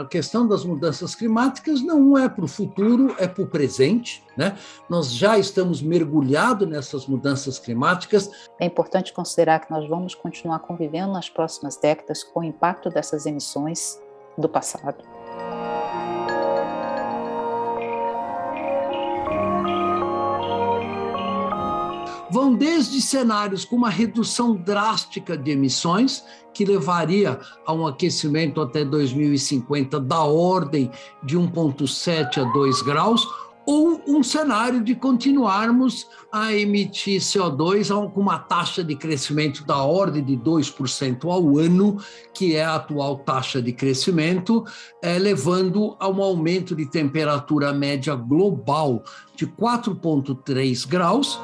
a questão das mudanças climáticas não é para o futuro, é para o presente. Né? Nós já estamos mergulhados nessas mudanças climáticas. É importante considerar que nós vamos continuar convivendo nas próximas décadas com o impacto dessas emissões do passado. Vão desde cenários com uma redução drástica de emissões, que levaria a um aquecimento até 2050 da ordem de 1,7 a 2 graus, ou um cenário de continuarmos a emitir CO2 com uma taxa de crescimento da ordem de 2% ao ano, que é a atual taxa de crescimento, é, levando a um aumento de temperatura média global de 4,3 graus,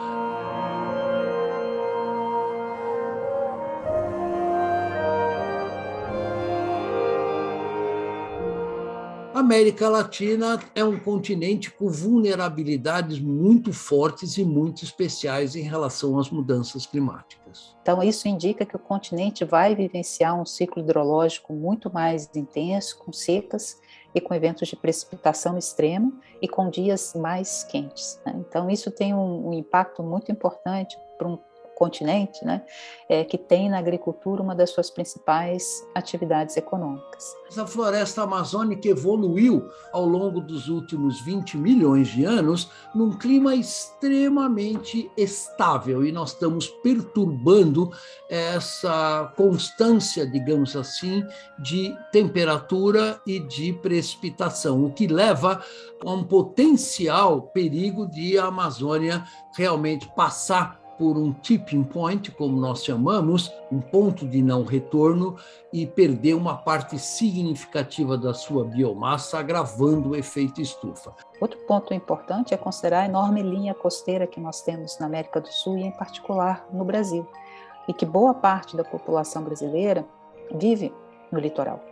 América Latina é um continente com vulnerabilidades muito fortes e muito especiais em relação às mudanças climáticas. Então, isso indica que o continente vai vivenciar um ciclo hidrológico muito mais intenso, com secas e com eventos de precipitação extrema e com dias mais quentes. Né? Então, isso tem um, um impacto muito importante para um continente, né, é, que tem na agricultura uma das suas principais atividades econômicas. A floresta amazônica evoluiu ao longo dos últimos 20 milhões de anos num clima extremamente estável e nós estamos perturbando essa constância, digamos assim, de temperatura e de precipitação, o que leva a um potencial perigo de a Amazônia realmente passar por um tipping point, como nós chamamos, um ponto de não retorno, e perder uma parte significativa da sua biomassa, agravando o efeito estufa. Outro ponto importante é considerar a enorme linha costeira que nós temos na América do Sul e, em particular, no Brasil, e que boa parte da população brasileira vive no litoral.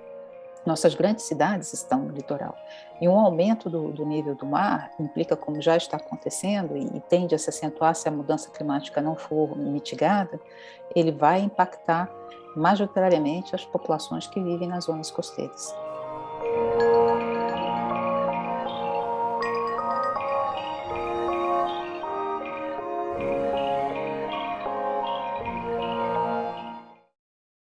Nossas grandes cidades estão no litoral. E um aumento do, do nível do mar implica, como já está acontecendo, e, e tende a se acentuar se a mudança climática não for mitigada, ele vai impactar majoritariamente as populações que vivem nas zonas costeiras. Música